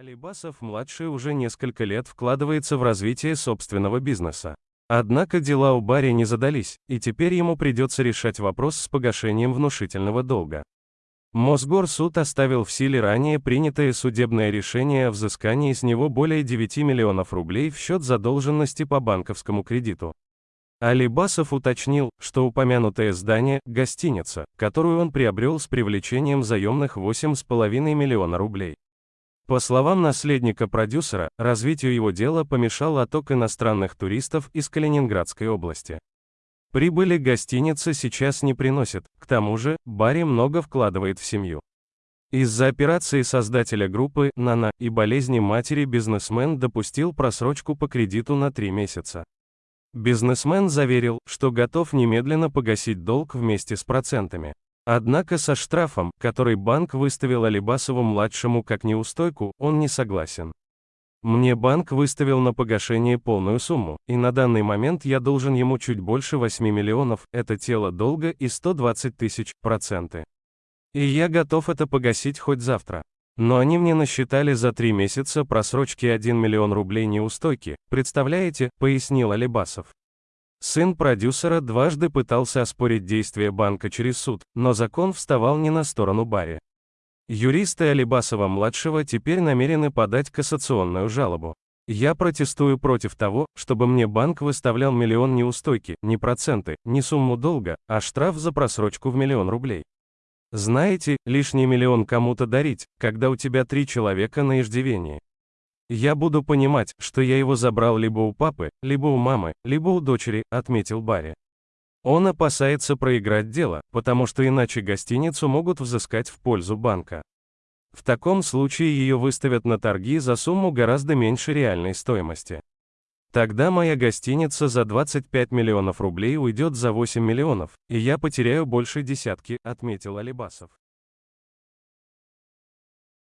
Алибасов-младший уже несколько лет вкладывается в развитие собственного бизнеса. Однако дела у Барри не задались, и теперь ему придется решать вопрос с погашением внушительного долга. Мосгорсуд оставил в силе ранее принятое судебное решение о взыскании с него более 9 миллионов рублей в счет задолженности по банковскому кредиту. Алибасов уточнил, что упомянутое здание – гостиница, которую он приобрел с привлечением заемных 8,5 миллиона рублей. По словам наследника продюсера, развитию его дела помешал отток иностранных туристов из Калининградской области. Прибыли гостиница сейчас не приносит, к тому же, Барри много вкладывает в семью. Из-за операции создателя группы «Нана» и болезни матери бизнесмен допустил просрочку по кредиту на три месяца. Бизнесмен заверил, что готов немедленно погасить долг вместе с процентами. Однако со штрафом, который банк выставил Алибасову-младшему как неустойку, он не согласен. Мне банк выставил на погашение полную сумму, и на данный момент я должен ему чуть больше 8 миллионов, это тело долга и 120 тысяч, проценты. И я готов это погасить хоть завтра. Но они мне насчитали за три месяца просрочки 1 миллион рублей неустойки, представляете, пояснил Алибасов. Сын продюсера дважды пытался оспорить действия банка через суд, но закон вставал не на сторону Барри. Юристы Алибасова-младшего теперь намерены подать кассационную жалобу. Я протестую против того, чтобы мне банк выставлял миллион неустойки, не проценты, не сумму долга, а штраф за просрочку в миллион рублей. Знаете, лишний миллион кому-то дарить, когда у тебя три человека на иждивении. Я буду понимать, что я его забрал либо у папы, либо у мамы, либо у дочери, отметил Барри. Он опасается проиграть дело, потому что иначе гостиницу могут взыскать в пользу банка. В таком случае ее выставят на торги за сумму гораздо меньше реальной стоимости. Тогда моя гостиница за 25 миллионов рублей уйдет за 8 миллионов, и я потеряю больше десятки, отметил Алибасов.